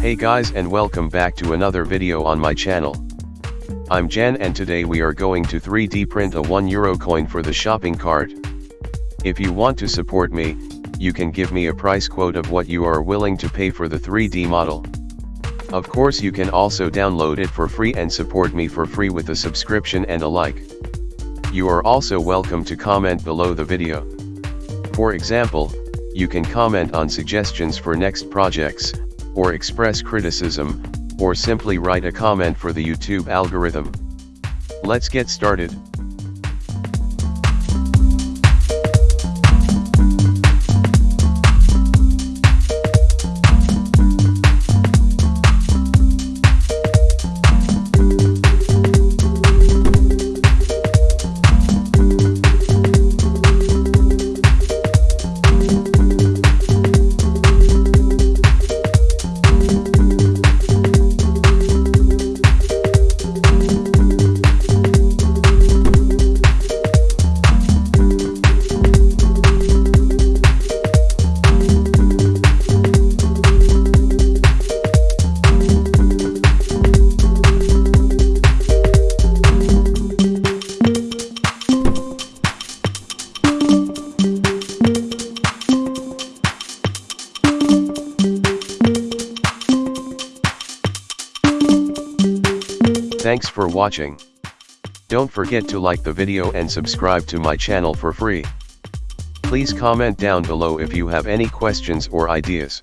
Hey guys and welcome back to another video on my channel. I'm Jan and today we are going to 3D print a 1 euro coin for the shopping cart. If you want to support me, you can give me a price quote of what you are willing to pay for the 3D model. Of course you can also download it for free and support me for free with a subscription and a like. You are also welcome to comment below the video. For example, you can comment on suggestions for next projects, or express criticism, or simply write a comment for the YouTube algorithm. Let's get started. Thanks for watching. Don't forget to like the video and subscribe to my channel for free. Please comment down below if you have any questions or ideas.